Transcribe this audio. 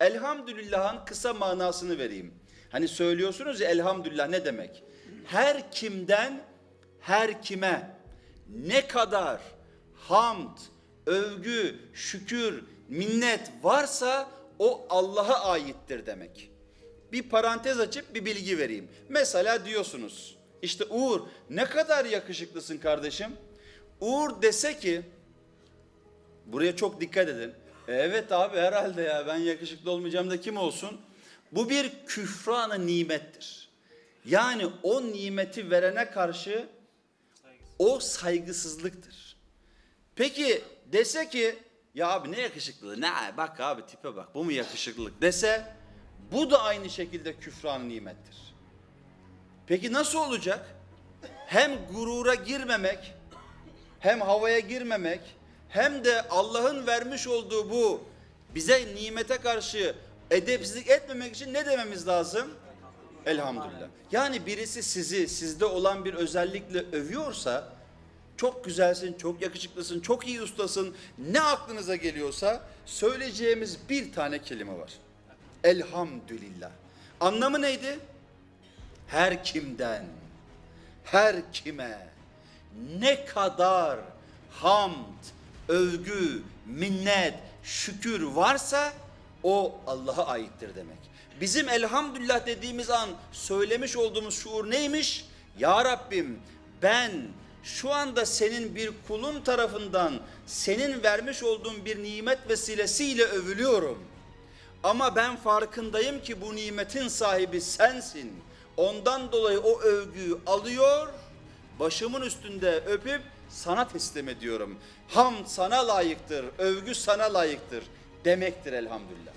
Elhamdülillah'ın kısa manasını vereyim. Hani söylüyorsunuz ya elhamdülillah ne demek? Her kimden her kime ne kadar hamd, övgü, şükür, minnet varsa o Allah'a aittir demek. Bir parantez açıp bir bilgi vereyim. Mesela diyorsunuz işte Uğur ne kadar yakışıklısın kardeşim. Uğur dese ki buraya çok dikkat edin. "E, Evet abi herhalde ya ben yakışıklı olmayacağım da kim olsun? Bu bir küfranı nimettir. Yani o nimeti verene karşı o saygısızlıktır. Peki dese ki ya abi ne yakışıklılığı ne bak abi tipe bak bu mu yakışıklılık dese bu da aynı şekilde küfran nimettir. Peki nasıl olacak? Hem gurura girmemek hem havaya girmemek hem de Allah'ın vermiş olduğu bu bize nimete karşı edepsizlik etmemek için ne dememiz lazım? Elhamdülillah. Yani birisi sizi sizde olan bir özellikle övüyorsa çok güzelsin, çok yakışıklısın, çok iyi ustasın. Ne aklınıza geliyorsa söyleyeceğimiz bir tane kelime var. Elhamdülillah. Anlamı neydi? Her kimden, her kime, ne kadar hamd, övgü, minnet, şükür varsa o Allah'a aittir demek. Bizim elhamdülillah dediğimiz an söylemiş olduğumuz şuur neymiş? Ya Rabbim ben şu anda senin bir kulun tarafından senin vermiş olduğun bir nimet vesilesiyle övülüyorum. Ama ben farkındayım ki bu nimetin sahibi sensin. Ondan dolayı o övgüyü alıyor, başımın üstünde öpüp sana teslim ediyorum. Hamd sana layıktır, övgü sana layıktır demektir elhamdülillah.